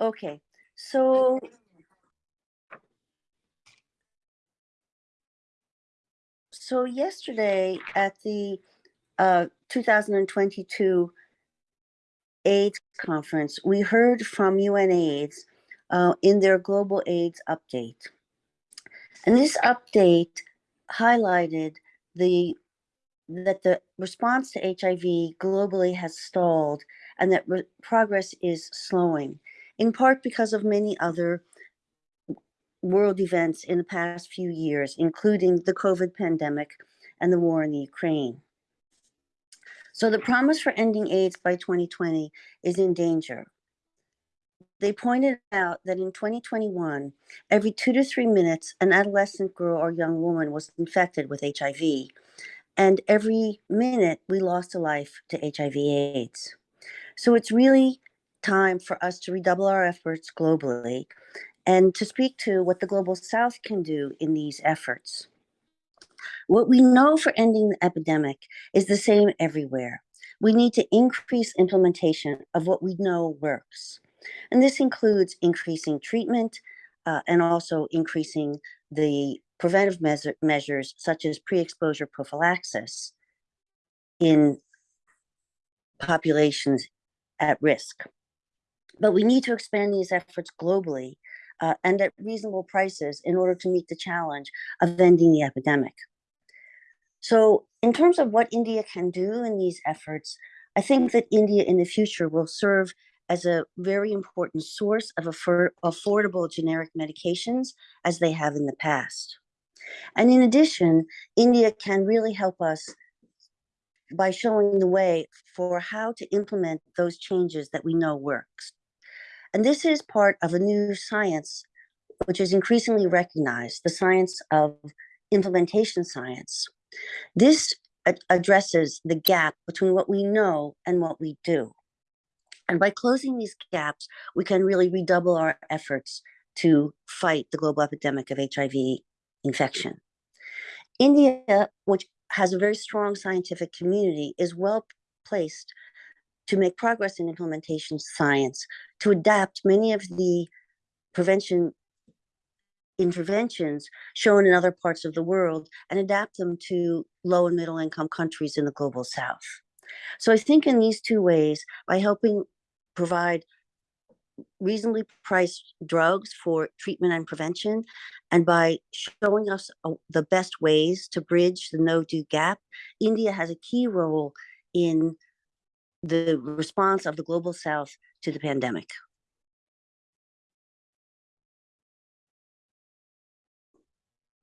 Okay, so so yesterday at the uh, 2022 AIDS conference, we heard from UNAIDS uh, in their global AIDS update. And this update highlighted the that the response to HIV globally has stalled and that progress is slowing, in part because of many other world events in the past few years, including the COVID pandemic and the war in the Ukraine. So the promise for ending AIDS by 2020 is in danger. They pointed out that in 2021, every two to three minutes, an adolescent girl or young woman was infected with HIV. And every minute, we lost a life to HIV AIDS. So it's really time for us to redouble our efforts globally and to speak to what the Global South can do in these efforts. What we know for ending the epidemic is the same everywhere. We need to increase implementation of what we know works. And this includes increasing treatment uh, and also increasing the preventive measure, measures such as pre-exposure prophylaxis in populations at risk. But we need to expand these efforts globally uh, and at reasonable prices in order to meet the challenge of ending the epidemic. So in terms of what India can do in these efforts, I think that India in the future will serve as a very important source of affor affordable generic medications as they have in the past. And in addition, India can really help us by showing the way for how to implement those changes that we know works. And this is part of a new science, which is increasingly recognized, the science of implementation science. This addresses the gap between what we know and what we do. And by closing these gaps, we can really redouble our efforts to fight the global epidemic of HIV infection. India, which has a very strong scientific community, is well placed to make progress in implementation science, to adapt many of the prevention interventions shown in other parts of the world and adapt them to low and middle income countries in the global south. So I think in these two ways, by helping provide reasonably priced drugs for treatment and prevention, and by showing us uh, the best ways to bridge the know-do gap, India has a key role in the response of the global south to the pandemic.